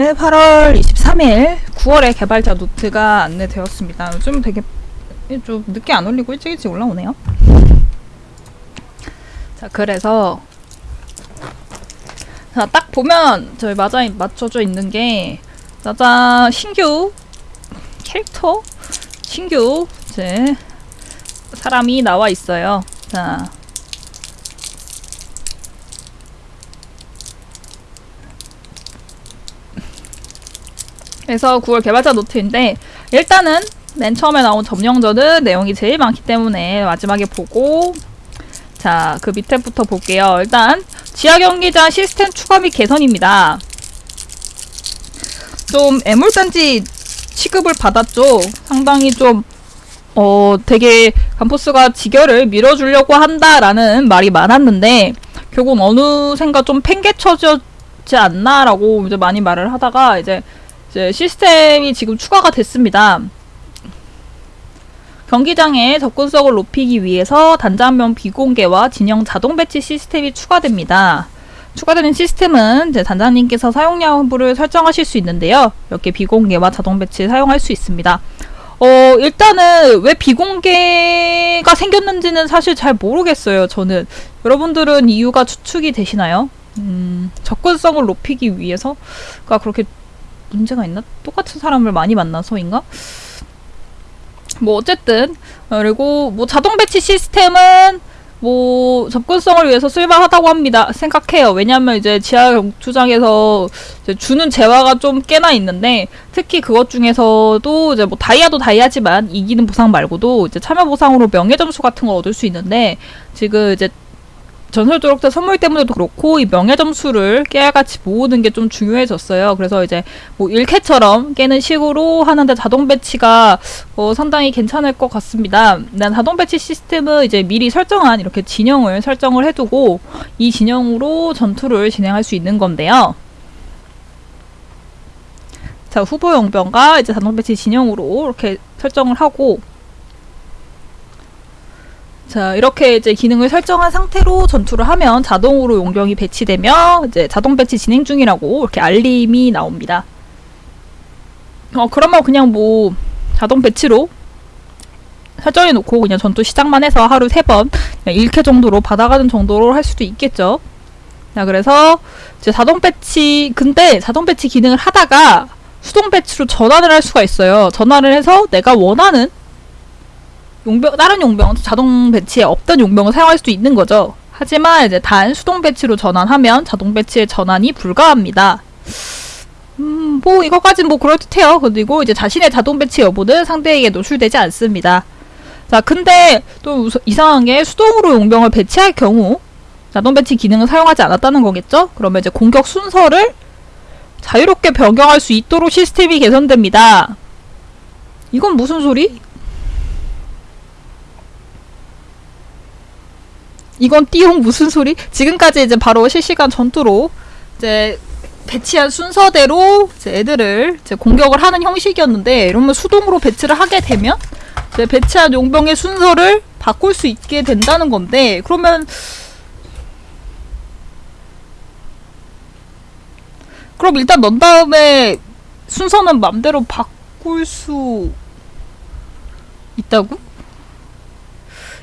네, 8월 23일 9월에 개발자 노트가 안내되었습니다. 요즘 되게 좀 늦게 안 올리고 일찍 일찍 올라오네요. 자, 그래서 자, 딱 보면 저희 맞아 맞춰져 있는 게 짜잔 신규 캐릭터 신규 이제 사람이 나와 있어요. 자, 그래서 9월 개발자 노트인데 일단은 맨 처음에 나온 점령전은 내용이 제일 많기 때문에 마지막에 보고 자 그 밑에부터 볼게요. 일단 지하 경기장 시스템 추가 및 개선입니다. 좀 애물단지 취급을 받았죠. 상당히 좀 어, 되게 감포스가 지결을 밀어주려고 한다라는 말이 많았는데 결국 어느샌가 좀 팽개쳐지지 않나라고 이제 많이 말을 하다가 이제 시스템이 지금 추가가 됐습니다. 경기장의 접근성을 높이기 위해서 단장면 비공개와 진영 자동 배치 시스템이 추가됩니다. 추가되는 시스템은 단장님께서 사용량 여부를 설정하실 수 있는데요. 이렇게 비공개와 자동 배치 사용할 수 있습니다. 어, 일단은 왜 비공개가 생겼는지는 사실 잘 모르겠어요. 저는 여러분들은 이유가 추측이 되시나요? 음, 접근성을 높이기 위해서가 그렇게 문제가 있나? 똑같은 사람을 많이 만나서인가? 뭐 어쨌든 그리고 뭐 자동 배치 시스템은 뭐 접근성을 위해서 쓸만하다고 합니다. 생각해요. 왜냐하면 이제 지하 경투장에서 이제 주는 재화가 좀 꽤나 있는데 특히 그것 중에서도 이제 뭐 다이아도 다이아지만 이기는 보상 말고도 이제 참여 보상으로 명예 점수 같은 걸 얻을 수 있는데 지금 이제 전설 조력자 선물 때문에도 그렇고 이 명예 점수를 깨알같이 모으는 게 좀 중요해졌어요. 그래서 이제 뭐 일퀘처럼 깨는 식으로 하는데 자동 배치가 어 상당히 괜찮을 것 같습니다. 난 자동 배치 시스템은 이제 미리 설정한 이렇게 진영을 설정을 해두고 이 진영으로 전투를 진행할 수 있는 건데요. 자 후보 용병과 이제 자동 배치 진영으로 이렇게 설정을 하고 자 이렇게 이제 기능을 설정한 상태로 전투를 하면 자동으로 용병이 배치되며 이제 자동 배치 진행 중이라고 이렇게 알림이 나옵니다. 어 그러면 그냥 뭐 자동 배치로 설정해 놓고 그냥 전투 시작만 해서 하루 세 번 일퀘 정도로 받아가는 정도로 할 수도 있겠죠. 자 그래서 이제 자동 배치 근데 자동 배치 기능을 하다가 수동 배치로 전환을 할 수가 있어요. 전환을 해서 내가 원하는 용병 다른 용병 자동 배치에 없던 용병을 사용할 수도 있는 거죠. 하지만 이제 단 수동 배치로 전환하면 자동 배치의 전환이 불가합니다. 음, 뭐 이거까진 뭐 그럴듯해요. 그리고 이제 자신의 자동 배치 여부는 상대에게 노출되지 않습니다. 자, 근데 또 이상한 게 수동으로 용병을 배치할 경우 자동 배치 기능을 사용하지 않았다는 거겠죠? 그러면 이제 공격 순서를 자유롭게 변경할 수 있도록 시스템이 개선됩니다. 이건 무슨 소리? 이건 띠용 무슨 소리? 지금까지 이제 바로 실시간 전투로 이제 배치한 순서대로 이제 애들을 이제 공격을 하는 형식이었는데 이러면 수동으로 배치를 하게 되면 이제 배치한 용병의 순서를 바꿀 수 있게 된다는 건데 그러면 그럼 일단 넣은 다음에 순서는 맘대로 바꿀 수 있다고?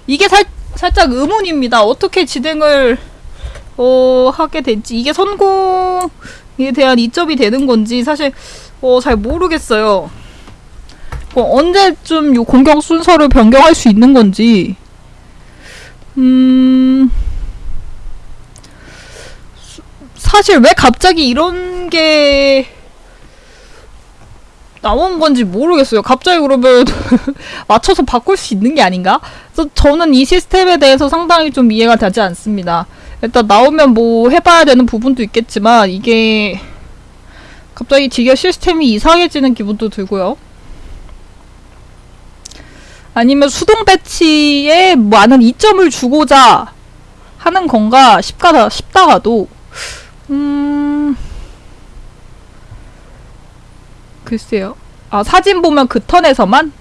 이게 살 살짝 의문입니다. 어떻게 진행을 어, 하게 될지 이게 성공에 대한 이점이 되는 건지 사실 어, 잘 모르겠어요. 어, 언제쯤 요 공격 순서를 변경할 수 있는 건지 음... 사실 왜 갑자기 이런 게 나온 건지 모르겠어요. 갑자기 그러면 맞춰서 바꿀 수 있는 게 아닌가? 그래서 저는 이 시스템에 대해서 상당히 좀 이해가 되지 않습니다. 일단 나오면 뭐 해봐야 되는 부분도 있겠지만 이게 갑자기 지겨 시스템이 이상해지는 기분도 들고요. 아니면 수동 배치에 많은 이점을 주고자 하는 건가 싶다가, 싶다가도 음... 글쎄요. 아, 사진 보면 그 턴에서만?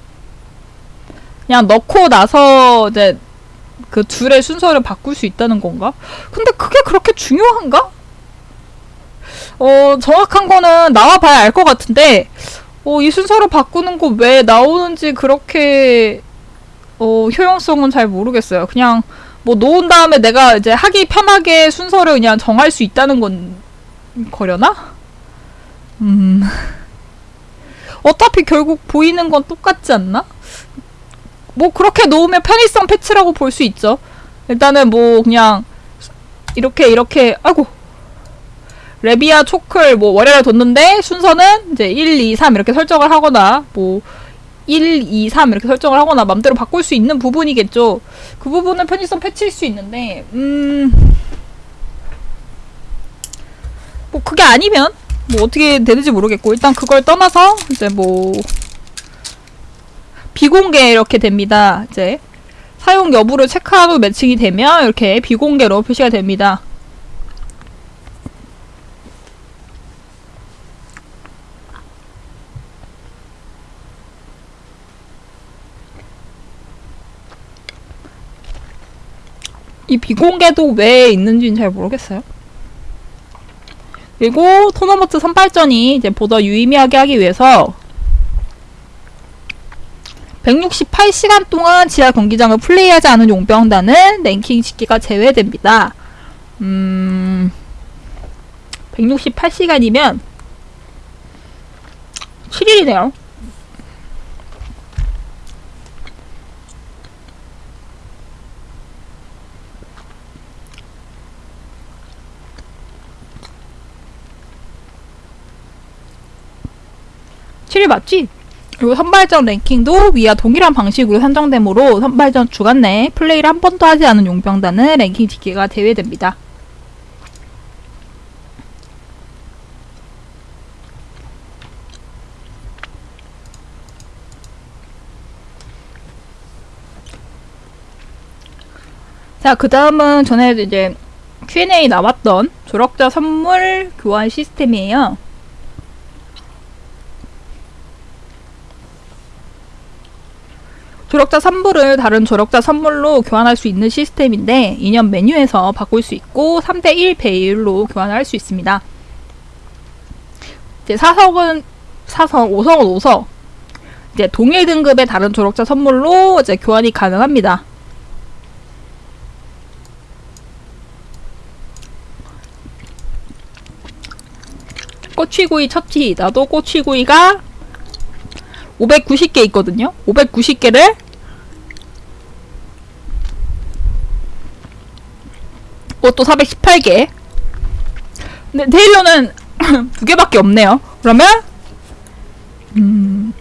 그냥 넣고 나서 이제 그 둘의 순서를 바꿀 수 있다는 건가? 근데 그게 그렇게 중요한가? 어, 정확한 거는 나와봐야 알 것 같은데, 어, 이 순서로 바꾸는 거 왜 나오는지 그렇게, 어, 효용성은 잘 모르겠어요. 그냥, 뭐, 놓은 다음에 내가 이제 하기 편하게 순서를 그냥 정할 수 있다는 건, 거려나? 음. 어차피 결국 보이는 건 똑같지 않나? 뭐, 그렇게 놓으면 편의성 패치라고 볼 수 있죠. 일단은 뭐, 그냥, 이렇게, 이렇게, 아이고. 레비아 초클 뭐 월요일에 뒀는데 순서는 이제 1, 2, 3 이렇게 설정을 하거나 뭐 1, 2, 3 이렇게 설정을 하거나 맘대로 바꿀 수 있는 부분이겠죠. 그 부분은 편의성 패치일 수 있는데 음... 뭐 그게 아니면 뭐 어떻게 되는지 모르겠고 일단 그걸 떠나서 이제 뭐 비공개 이렇게 됩니다. 이제 사용 여부를 체크하고 매칭이 되면 이렇게 비공개로 표시가 됩니다. 이 비공개도 왜 있는지는 잘 모르겠어요. 그리고 토너먼트 선발전이 이제 보다 유의미하게 하기 위해서 168시간 동안 지하 경기장을 플레이하지 않은 용병단은 랭킹 집계가 제외됩니다. 음, 168시간이면 7일이네요. 7일 맞지? 그리고 선발전 랭킹도 위와 동일한 방식으로 선정되므로 선발전 주간 내에 플레이를 한 번도 하지 않은 용병단은 랭킹 집계가 제외됩니다. 자, 그 다음은 전에 이제 Q&A 나왔던 조력자 선물 교환 시스템이에요. 조력자 선물을 다른 조력자 선물로 교환할 수 있는 시스템인데 이년 메뉴에서 바꿀 수 있고 3대1 배율로 교환할 수 있습니다. 이제 4석은 4석, 5석은 5석. 이제 동일 등급의 다른 조력자 선물로 이제 교환이 가능합니다. 꼬치구이 첫티 나도 꼬치구이가 590개 있거든요. 590개를 그것도 418개. 근데 데일러는 두 개밖에 없네요. 그러면 음,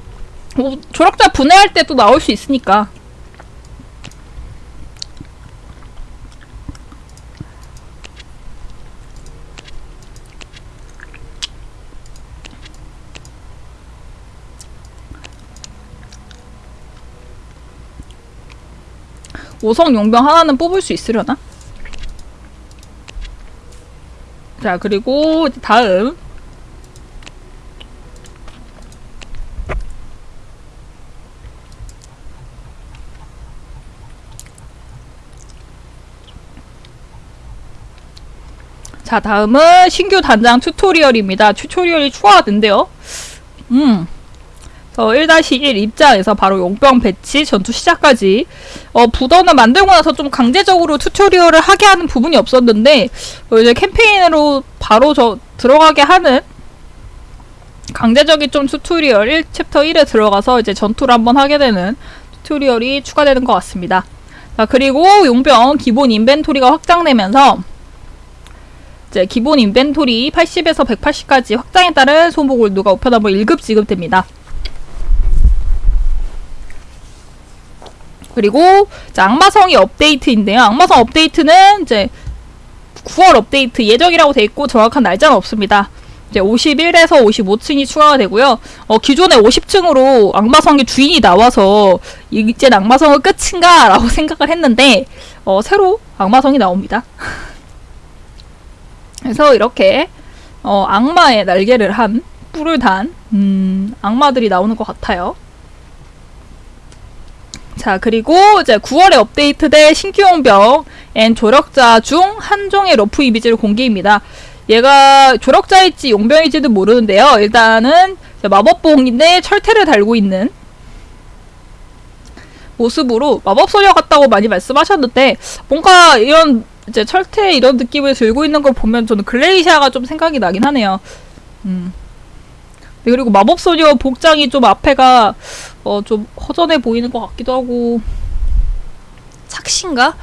뭐 조력자 분해할 때 또 나올 수 있으니까 오성 용병 하나는 뽑을 수 있으려나? 자 그리고 다음 자 다음은 신규 단장 튜토리얼입니다. 튜토리얼이 추가가 된대요. 음. 어, 1-1 입장에서 바로 용병 배치, 전투 시작까지 어, 부더는 만들고 나서 좀 강제적으로 튜토리얼을 하게 하는 부분이 없었는데 어, 이제 캠페인으로 바로 저 들어가게 하는 강제적인 좀 튜토리얼 1 챕터 1에 들어가서 이제 전투를 한번 하게 되는 튜토리얼이 추가되는 것 같습니다. 자, 그리고 용병 기본 인벤토리가 확장되면서 이제 기본 인벤토리 80에서 180까지 확장에 따른 소모 골드가 우편함으로 일괄 지급됩니다. 그리고 악마성이 업데이트인데요. 악마성 업데이트는 이제 9월 업데이트 예정이라고 돼 있고 정확한 날짜는 없습니다. 이제 51에서 55층이 추가가 되고요. 어, 기존에 50층으로 악마성의 주인이 나와서 이제 악마성은 끝인가? 라고 생각을 했는데 어, 새로 악마성이 나옵니다. 그래서 이렇게 어, 악마의 날개를 한 뿔을 단 음, 악마들이 나오는 것 같아요. 자 그리고 이제 9월에 업데이트된 신규 용병 and 조력자 중 한 종의 rough 이미지를 공개입니다. 얘가 조력자일지 용병일지도 모르는데요. 일단은 마법봉인데 철퇴를 달고 있는 모습으로 마법소녀 같다고 많이 말씀하셨는데 뭔가 이런 이제 철퇴 이런 느낌을 들고 있는 걸 보면 저는 글레이시아가 좀 생각이 나긴 하네요. 음. 네, 그리고 마법소녀 복장이 좀 앞에가 어, 좀 허전해 보이는 것 같기도 하고 착신가?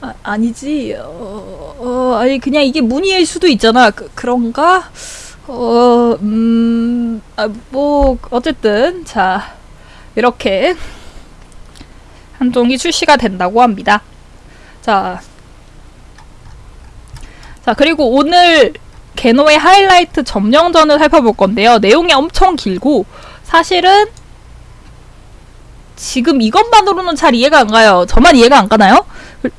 아, 아니지. 어, 어, 아니 그냥 이게 무늬일 수도 있잖아. 그, 그런가? 어, 음, 아, 뭐 어쨌든 자 이렇게 한 종이 출시가 된다고 합니다. 자, 자 그리고 오늘 개노의 하이라이트 점령전을 살펴볼 건데요. 내용이 엄청 길고 사실은 지금 이것만으로는 잘 이해가 안 가요. 저만 이해가 안 가나요?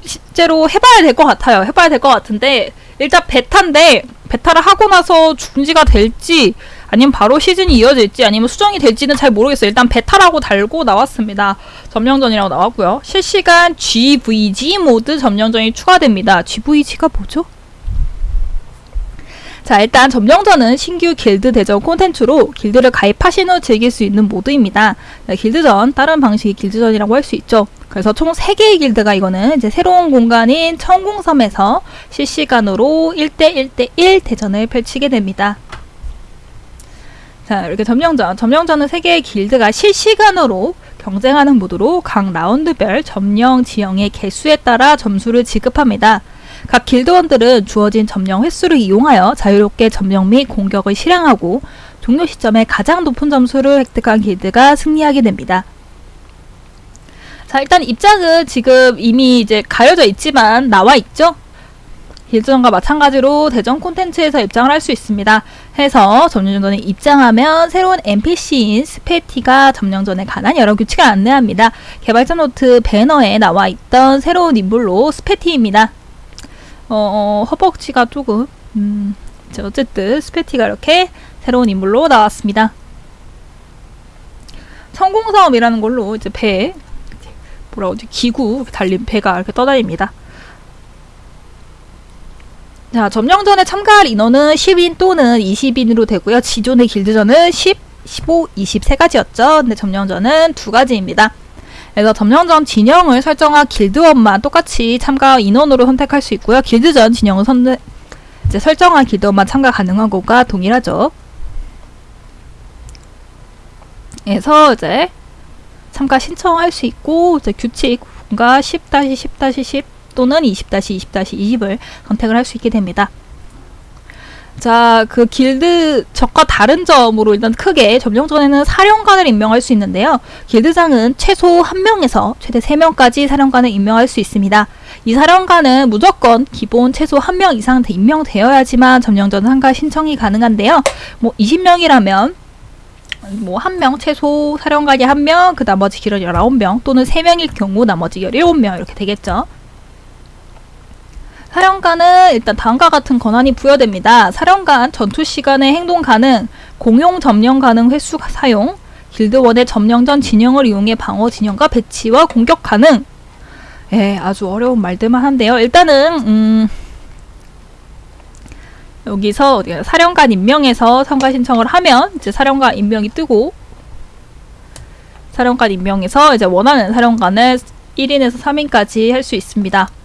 실제로 해봐야 될 것 같아요. 해봐야 될 것 같은데 일단 베타인데 베타를 하고 나서 중지가 될지 아니면 바로 시즌이 이어질지 아니면 수정이 될지는 잘 모르겠어요. 일단 베타라고 달고 나왔습니다. 점령전이라고 나왔고요. 실시간 GVG 모드 점령전이 추가됩니다. GVG가 뭐죠? 자 일단 점령전은 신규 길드 대전 콘텐츠로 길드를 가입하신 후 즐길 수 있는 모드입니다. 네, 길드전, 다른 방식의 길드전이라고 할 수 있죠. 그래서 총 3개의 길드가 이거는 이제 새로운 공간인 청공섬에서 실시간으로 1대1대1 대전을 펼치게 됩니다. 자 이렇게 점령전, 점령전은 3개의 길드가 실시간으로 경쟁하는 모드로 각 라운드별 점령 지형의 개수에 따라 점수를 지급합니다. 각 길드원들은 주어진 점령 횟수를 이용하여 자유롭게 점령 및 공격을 실행하고 종료 시점에 가장 높은 점수를 획득한 길드가 승리하게 됩니다. 자 일단 입장은 지금 이미 이제 가려져 있지만 나와 있죠? 길드전과 마찬가지로 대전 콘텐츠에서 입장을 할 수 있습니다. 해서 점령전에 입장하면 새로운 NPC인 스페티가 점령전에 관한 여러 규칙을 안내합니다. 개발자 노트 배너에 나와 있던 새로운 인물로 스페티입니다. 어, 어, 허벅지가 조금 음, 어쨌든 스페티가 이렇게 새로운 인물로 나왔습니다. 성공사업이라는 걸로 이제 배 뭐라고 하지 기구 달린 배가 이렇게 떠다닙니다. 자 점령전에 참가할 인원은 10인 또는 20인으로 되고요. 기존의 길드전은 10, 15, 20 세 가지였죠. 근데 점령전은 두 가지입니다. 그래서 점령전 진영을 설정한 길드원만 똑같이 참가 인원으로 선택할 수 있고요. 길드전 진영을 선택 이제 설정한 길드원만 참가 가능한 것과 동일하죠. 그래서 이제 참가 신청할 수 있고 이제 규칙과 10-10-10 또는 20-20-20을 선택을 할 수 있게 됩니다. 자, 그 길드 적과 다른 점으로 일단 크게 점령 전에는 사령관을 임명할 수 있는데요. 길드장은 최소 1명에서 최대 3명까지 사령관을 임명할 수 있습니다. 이 사령관은 무조건 기본 최소 1명 이상 임명되어야지만 점령전 참가 신청이 가능한데요. 뭐 20명이라면 뭐 한 명 최소 사령관이 한 명, 그 나머지 길은 19명 또는 3명일 경우 나머지 17명 이렇게 되겠죠. 사령관은 일단 다음과 같은 권한이 부여됩니다. 사령관 전투 시간에 행동 가능, 공용 점령 가능 횟수 사용, 길드원의 점령 전 진영을 이용해 방어 진영과 배치와 공격 가능. 예, 아주 어려운 말들만 한데요. 일단은 음, 여기서 사령관 임명해서 참가 신청을 하면 이제 사령관 임명이 뜨고 사령관 임명해서 이제 원하는 사령관을 1인에서 3인까지 할 수 있습니다.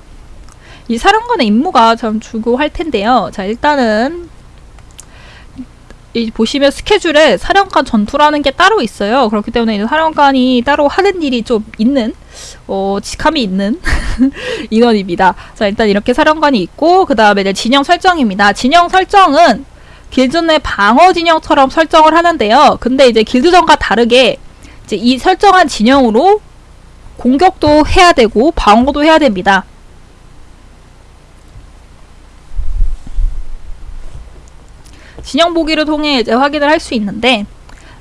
이 사령관의 임무가 좀 주고 할 텐데요. 자, 일단은 이 보시면 스케줄에 사령관 전투라는 게 따로 있어요. 그렇기 때문에 사령관이 따로 하는 일이 좀 있는 어, 직함이 있는 인원입니다. 자, 일단 이렇게 사령관이 있고 그 다음에 이제 진영 설정입니다. 진영 설정은 길드 내 방어 진영처럼 설정을 하는데요. 근데 이제 길드전과 다르게 이제 이 설정한 진영으로 공격도 해야 되고 방어도 해야 됩니다. 진영 보기를 통해 이제 확인을 할 수 있는데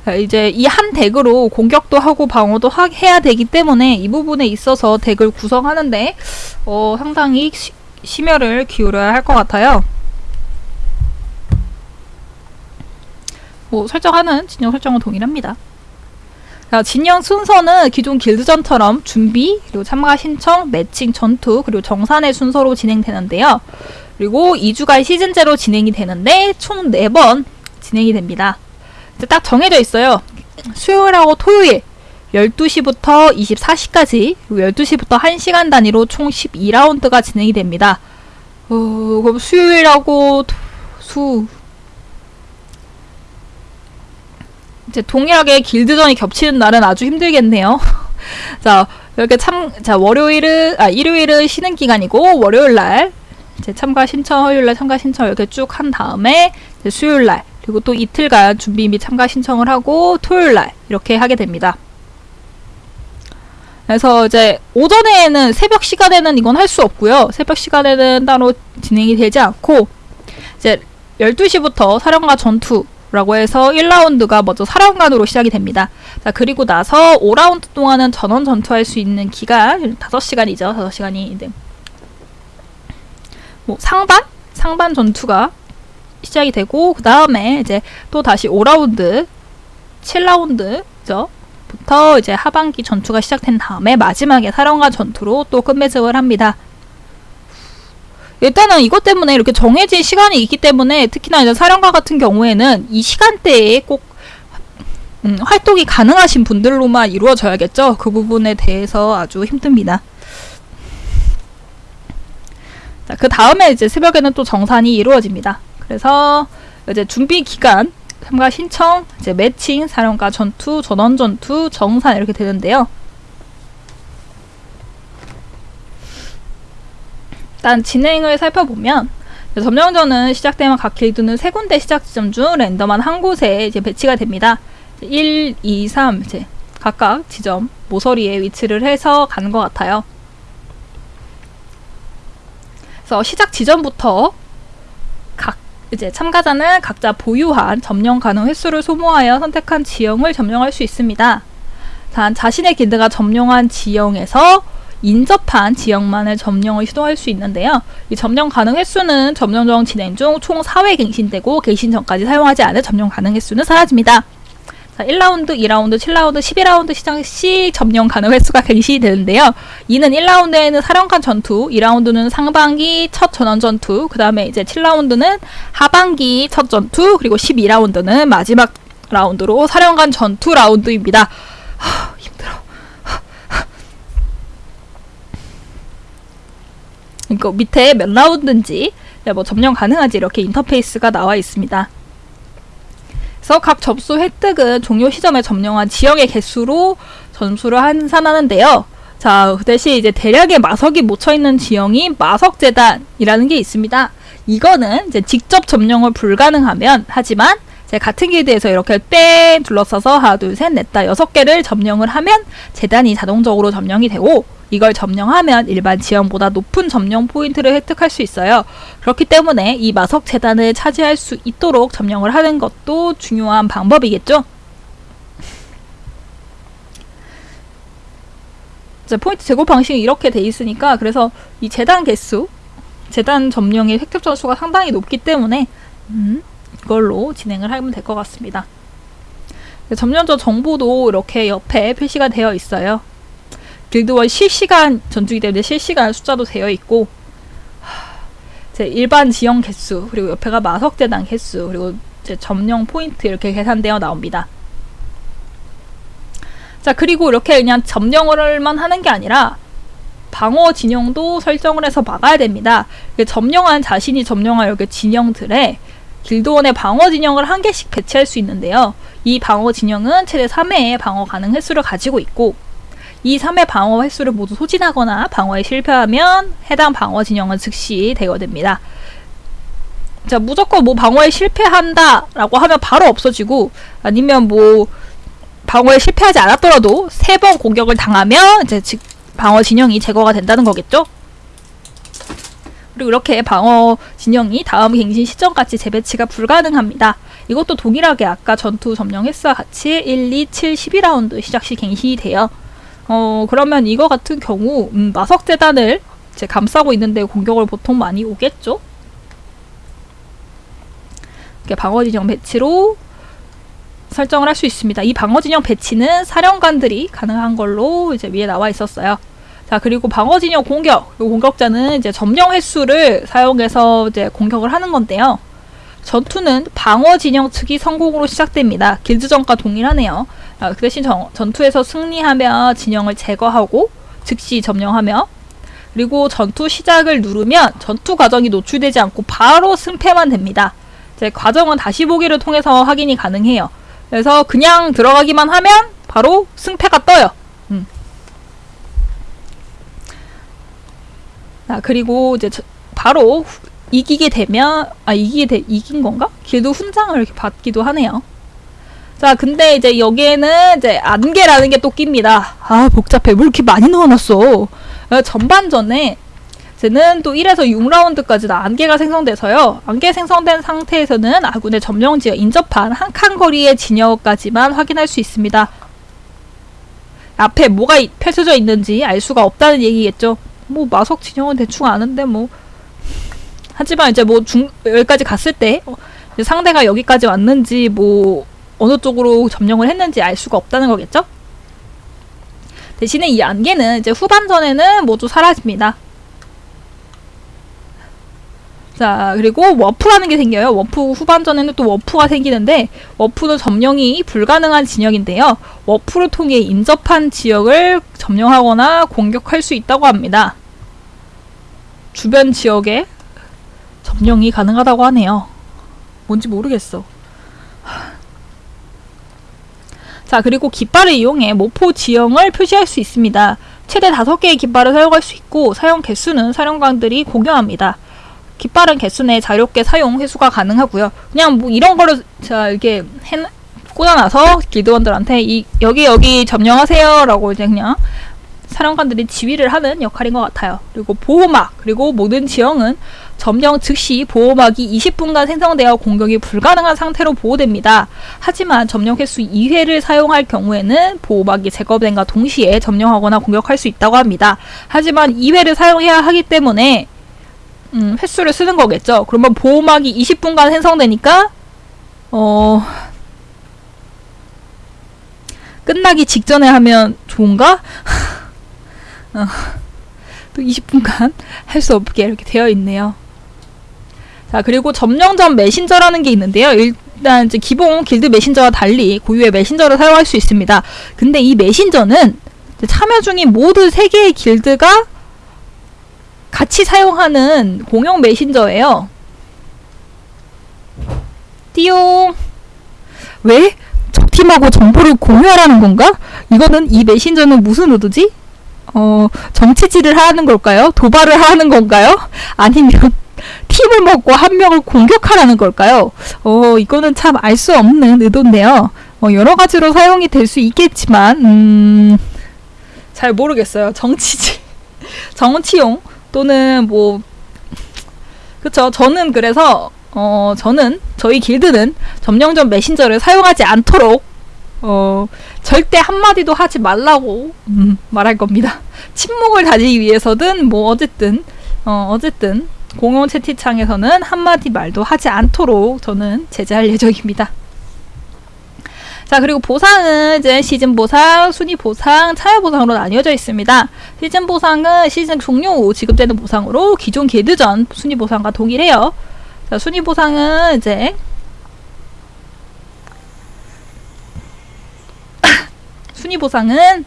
어, 이제 이 한 덱으로 공격도 하고 방어도 하, 해야 되기 때문에 이 부분에 있어서 덱을 구성하는데 어, 상당히 시, 심혈을 기울여야 할 것 같아요. 뭐 설정하는 진영 설정은 동일합니다. 자, 진영 순서는 기존 길드전처럼 준비, 그리고 참가 신청, 매칭, 전투, 그리고 정산의 순서로 진행되는데요. 그리고 2주간 시즌제로 진행이 되는데 총 4번 진행이 됩니다. 딱 정해져 있어요. 수요일하고 토요일 12시부터 24시까지 그리고 12시부터 1시간 단위로 총 12라운드가 진행이 됩니다. 어, 그럼 수요일하고 토- 수 이제 동일하게 길드전이 겹치는 날은 아주 힘들겠네요. 자, 이렇게 참, 자, 월요일은, 아, 일요일은 쉬는 기간이고, 월요일 날, 이제 참가 신청, 화요일 날 참가 신청 이렇게 쭉 한 다음에, 이제 수요일 날, 그리고 또 이틀간 준비 및 참가 신청을 하고, 토요일 날, 이렇게 하게 됩니다. 그래서 이제 오전에는 새벽 시간에는 이건 할 수 없고요. 새벽 시간에는 따로 진행이 되지 않고, 이제 12시부터 사령과 전투라고 해서 1라운드가 먼저 사령관으로 시작이 됩니다. 자, 그리고 나서 5라운드 동안은 전원 전투할 수 있는 기간 5시간이죠. 5시간이 이제 뭐 상반? 상반 전투가 시작이 되고 그 다음에 이제 또 다시 5라운드 7라운드죠. 부터 이제 하반기 전투가 시작된 다음에 마지막에 사령관 전투로 또 끝맺음을 합니다. 일단은 이것 때문에 이렇게 정해진 시간이 있기 때문에 특히나 이제 사령관 같은 경우에는 이 시간대에 꼭 음, 활동이 가능하신 분들로만 이루어져야겠죠. 그 부분에 대해서 아주 힘듭니다. 자, 그 다음에 이제 새벽에는 또 정산이 이루어집니다. 그래서 이제 준비 기간, 참가 신청, 이제 매칭, 사령과 전투, 전원 전투, 정산 이렇게 되는데요. 일단 진행을 살펴보면 점령전은 시작되면 각 길드는 세 군데 시작 지점 중 랜덤한 한 곳에 이제 배치가 됩니다. 1, 2, 3 이제 각각 지점 모서리에 위치를 해서 가는 것 같아요. 그래서 시작 지점부터 각 이제 참가자는 각자 보유한 점령 가능 횟수를 소모하여 선택한 지형을 점령할 수 있습니다. 단 자신의 길드가 점령한 지형에서 인접한 지역만을 점령을 시도할 수 있는데요. 이 점령 가능 횟수는 점령정 진행 중 총 4회 갱신되고 갱신 전까지 사용하지 않은 점령 가능 횟수는 사라집니다. 자, 1라운드, 2라운드, 7라운드, 12라운드 시작 시 점령 가능 횟수가 갱신이 되는데요. 이는 1라운드에는 사령관 전투, 2라운드는 상반기 첫 전원 전투, 그 다음에 이제 7라운드는 하반기 첫 전투, 그리고 12라운드는 마지막 라운드로 사령관 전투 라운드입니다. 이거 밑에 몇 라운드인지, 네, 뭐 점령 가능한지 이렇게 인터페이스가 나와 있습니다. 그래서 각 접수 획득은 종료 시점에 점령한 지역의 개수로 점수를 환산하는데요. 자, 그 대신 이제 대략의 마석이 묻혀 있는 지형이 마석 재단이라는 게 있습니다. 이거는 이제 직접 점령을 불가능하면 하지만 제 같은 길드에서 이렇게 뺑 둘러싸서 하나, 둘, 셋, 넷, 다 여섯 개를 점령을 하면 재단이 자동적으로 점령이 되고 이걸 점령하면 일반 지형보다 높은 점령 포인트를 획득할 수 있어요. 그렇기 때문에 이 마석 재단을 차지할 수 있도록 점령을 하는 것도 중요한 방법이겠죠. 포인트 제고 방식이 이렇게 돼 있으니까 그래서 이 재단 개수, 재단 점령의 획득 점수가 상당히 높기 때문에 음, 이걸로 진행을 하면 될 것 같습니다. 점령전 정보도 이렇게 옆에 표시가 되어 있어요. 길드원 실시간 전투기 때문에 실시간 숫자도 되어 있고 제 일반 지형 개수 그리고 옆에가 마석재단 개수 그리고 제 점령 포인트 이렇게 계산되어 나옵니다. 자 그리고 이렇게 그냥 점령을만 하는 게 아니라 방어 진영도 설정을 해서 막아야 됩니다. 점령한 자신이 점령한 이렇게 진영들에 길드원의 방어 진영을 한 개씩 배치할 수 있는데요. 이 방어 진영은 최대 3회의 방어 가능 횟수를 가지고 있고 이 3회 방어 횟수를 모두 소진하거나 방어에 실패하면 해당 방어 진영은 즉시 대여됩니다. 자, 무조건 뭐 방어에 실패한다 라고 하면 바로 없어지고 아니면 뭐 방어에 실패하지 않았더라도 세 번 공격을 당하면 이제 즉 방어 진영이 제거가 된다는 거겠죠? 그리고 이렇게 방어 진영이 다음 갱신 시점까지 재배치가 불가능합니다. 이것도 동일하게 아까 전투 점령 횟수와 같이 1, 2, 7, 12라운드 시작 시 갱신이 돼요. 어, 그러면 이거 같은 경우, 음, 마석재단을 이제 감싸고 있는데 공격을 보통 많이 오겠죠? 이렇게 방어진영 배치로 설정을 할 수 있습니다. 이 방어진영 배치는 사령관들이 가능한 걸로 이제 위에 나와 있었어요. 자, 그리고 방어 진영 공격. 이 공격자는 이제 점령 횟수를 사용해서 이제 공격을 하는 건데요. 전투는 방어 진영 측이 성공으로 시작됩니다. 길드전과 동일하네요. 아, 그 대신 전, 전투에서 승리하며 진영을 제거하고 즉시 점령하며 그리고 전투 시작을 누르면 전투 과정이 노출되지 않고 바로 승패만 됩니다. 이제 과정은 다시 보기를 통해서 확인이 가능해요. 그래서 그냥 들어가기만 하면 바로 승패가 떠요. 음. 자, 그리고 이제 저- 바로 후- 이기게 되면 아 이기게 돼 이긴 건가? 길드 훈장을 이렇게 받기도 하네요. 자, 근데 이제 여기에는 이제 안개라는 게 또 낍니다. 아, 복잡해. 뭘 이렇게 많이 넣어놨어. 어, 전반전에 쟤는 또 1에서 6라운드까지 다 안개가 생성돼서요. 안개 생성된 상태에서는 아군의 점령지역 인접한 한 칸 거리의 진영까지만 확인할 수 있습니다. 앞에 뭐가 이- 펼쳐져 있는지 알 수가 없다는 얘기겠죠. 뭐 마석 진영은 대충 아는데 뭐 하지만 이제 뭐 중 여기까지 갔을 때 어, 상대가 여기까지 왔는지 뭐 어느 쪽으로 점령을 했는지 알 수가 없다는 거겠죠? 대신에 이 안개는 이제 후반전에는 모두 사라집니다. 자, 그리고 워프라는 게 생겨요. 워프 후반전에는 또 워프가 생기는데, 워프는 점령이 불가능한 진영인데요. 워프를 통해 인접한 지역을 점령하거나 공격할 수 있다고 합니다. 주변 지역에 점령이 가능하다고 하네요. 뭔지 모르겠어. 자, 그리고 깃발을 이용해 모포 지형을 표시할 수 있습니다. 최대 5개의 깃발을 사용할 수 있고 사용 개수는 사령관들이 공유합니다. 깃발은 개수 내 자유롭게 사용 회수가 가능하고요. 그냥 뭐 이런 거를 자 이렇게 해 꽂아놔서 길드원들한테 이 여기 여기 점령하세요 라고 이제 그냥 사령관들이 지휘를 하는 역할인 것 같아요. 그리고 보호막 그리고 모든 지형은 점령 즉시 보호막이 20분간 생성되어 공격이 불가능한 상태로 보호됩니다. 하지만 점령 횟수 2회를 사용할 경우에는 보호막이 제거된과 동시에 점령하거나 공격할 수 있다고 합니다. 하지만 2회를 사용해야 하기 때문에 음, 횟수를 쓰는 거겠죠. 그러면 보호막이 20분간 생성되니까 어 끝나기 직전에 하면 좋은가? 어, 또 20분간 할 수 없게 이렇게 되어 있네요. 자, 그리고 점령전 메신저라는 게 있는데요. 일단 이제 기본 길드 메신저와 달리 고유의 메신저를 사용할 수 있습니다. 근데 이 메신저는 참여 중인 모두 세 개의 길드가 같이 사용하는 공용 메신저예요. 띠용. 왜? 적팀하고 정보를 공유하라는 건가? 이거는 이 메신저는 무슨 의도지? 어, 정치질을 하는 걸까요? 도발을 하는 건가요? 아니면 팀을 먹고 한 명을 공격하라는 걸까요? 어, 이거는 참 알 수 없는 의도인데요. 어, 여러 가지로 사용이 될 수 있겠지만, 음, 잘 모르겠어요. 정치질. 정치용 또는 뭐, 그쵸. 저는 그래서, 어, 저는, 저희 길드는 점령전 메신저를 사용하지 않도록, 어, 절대 한마디도 하지 말라고, 음, 말할 겁니다. 침묵을 다지기 위해서든, 뭐, 어쨌든, 어, 어쨌든, 공용 채팅창에서는 한마디 말도 하지 않도록 저는 제재할 예정입니다. 자, 그리고 보상은 이제 시즌 보상, 순위 보상, 참여 보상으로 나뉘어져 있습니다. 시즌 보상은 시즌 종료 후 지급되는 보상으로 기존 길드전 순위 보상과 동일해요. 자, 순위 보상은 이제 순위 보상은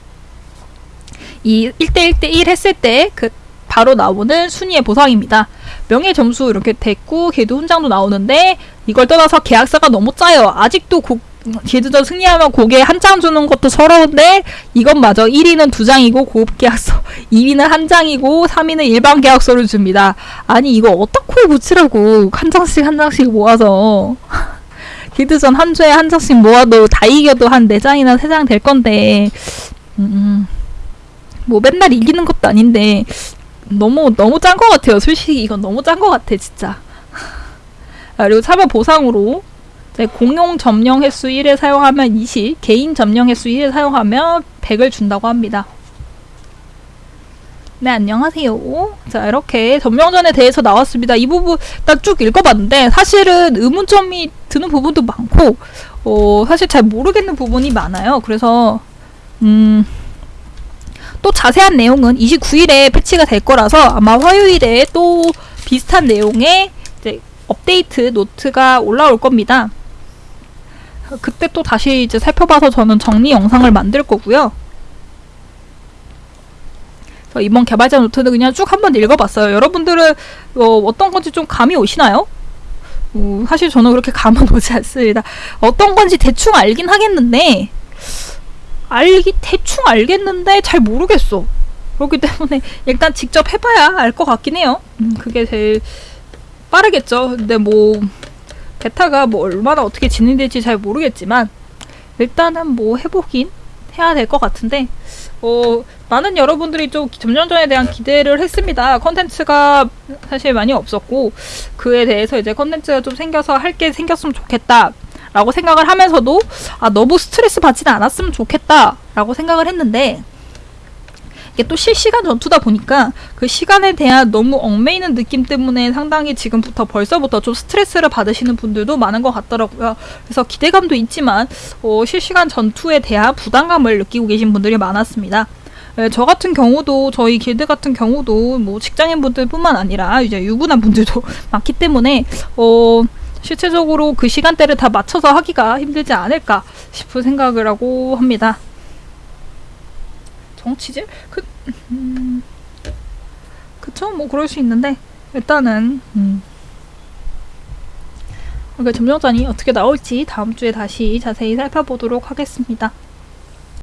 이 1대1대1 했을 때그 바로 나오는 순위의 보상입니다. 명예 점수 이렇게 됐고 걔도 훈장도 나오는데 이걸 떠나서 계약서가 너무 짜요. 아직도 고, 길드전 승리하면 고개 한 장 주는 것도 서러운데 이것마저 1위는 두 장이고 고급 계약서 2위는 한 장이고 3위는 일반 계약서를 줍니다. 아니 이거 어떻게 붙이라고 한 장씩 한 장씩 모아서 길드전 한 주에 한 장씩 모아도 다 이겨도 한 4장이나 3장 될 건데 음, 뭐 맨날 이기는 것도 아닌데 너무 너무 짠 것 같아요. 솔직히 이건 너무 짠 것 같아 진짜. 아, 그리고 참여 보상으로 네, 공용 점령 횟수 1을 사용하면 20, 개인 점령 횟수 1을 사용하면 100을 준다고 합니다. 네, 안녕하세요. 자, 이렇게 점령전에 대해서 나왔습니다. 이 부분 딱 쭉 읽어봤는데 사실은 의문점이 드는 부분도 많고 어, 사실 잘 모르겠는 부분이 많아요. 그래서 음, 또 자세한 내용은 29일에 패치가 될 거라서 아마 화요일에 또 비슷한 내용의 업데이트 노트가 올라올 겁니다. 그때 또 다시 이제 살펴봐서 저는 정리 영상을 만들 거고요. 이번 개발자 노트는 그냥 쭉 한번 읽어봤어요. 여러분들은 어, 떤 건지 좀 감이 오시나요? 어, 사실 저는 그렇게 감은 오지 않습니다. 어떤 건지 대충 알긴 하겠는데 알기 대충 알겠는데 잘 모르겠어. 그렇기 때문에 일단 직접 해봐야 알 것 같긴 해요. 음, 그게 제일 빠르겠죠. 근데 뭐 베타가 뭐 얼마나 어떻게 진행될지 잘 모르겠지만 일단은 뭐 해보긴 해야 될 것 같은데 어, 많은 여러분들이 좀 점령전에 대한 기대를 했습니다. 컨텐츠가 사실 많이 없었고 그에 대해서 이제 컨텐츠가 좀 생겨서 할 게 생겼으면 좋겠다. 라고 생각을 하면서도 아 너무 스트레스 받지는 않았으면 좋겠다 라고 생각을 했는데 이게 또 실시간 전투다 보니까 그 시간에 대한 너무 얽매이는 느낌 때문에 상당히 지금부터 벌써부터 좀 스트레스를 받으시는 분들도 많은 것 같더라고요. 그래서 기대감도 있지만 어, 실시간 전투에 대한 부담감을 느끼고 계신 분들이 많았습니다. 예, 저 같은 경우도 저희 길드 같은 경우도 뭐 직장인 분들뿐만 아니라 이제 유부남 분들도 많기 때문에 어 실체적으로 그 시간대를 다 맞춰서 하기가 힘들지 않을까 싶은 생각을 하고 합니다. 정치질? 그, 음, 그쵸? 뭐 그럴 수 있는데 일단은 음. 그러니까 점령전이 어떻게 나올지 다음 주에 다시 자세히 살펴보도록 하겠습니다.